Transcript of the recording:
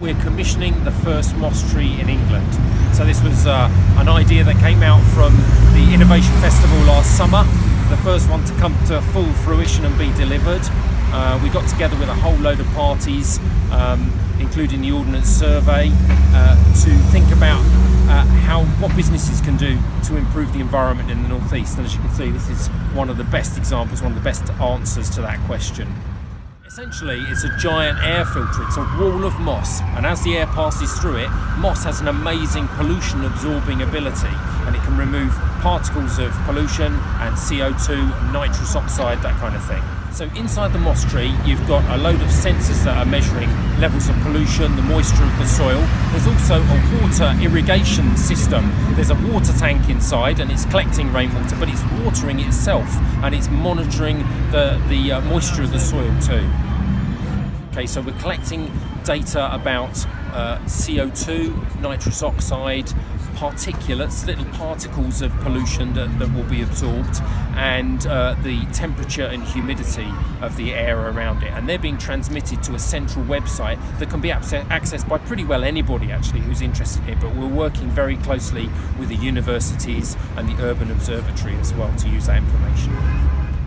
We're commissioning the first moss tree in England. So this was uh, an idea that came out from the Innovation Festival last summer, the first one to come to full fruition and be delivered. Uh, we got together with a whole load of parties, um, including the Ordnance Survey, uh, to think about uh, how what businesses can do to improve the environment in the northeast. And as you can see, this is one of the best examples, one of the best answers to that question. Essentially, it's a giant air filter. It's a wall of moss, and as the air passes through it, moss has an amazing pollution absorbing ability, and it can remove particles of pollution and CO2, nitrous oxide, that kind of thing. So inside the moss tree, you've got a load of sensors that are measuring levels of pollution, the moisture of the soil. There's also a water irrigation system. There's a water tank inside and it's collecting rainwater, but it's watering itself and it's monitoring the, the uh, moisture of the soil too. Okay, so we're collecting data about uh, CO2, nitrous oxide, particulates, little particles of pollution that, that will be absorbed, and uh, the temperature and humidity of the air around it. And they're being transmitted to a central website that can be accessed by pretty well anybody actually who's interested in it. But we're working very closely with the universities and the Urban Observatory as well to use that information.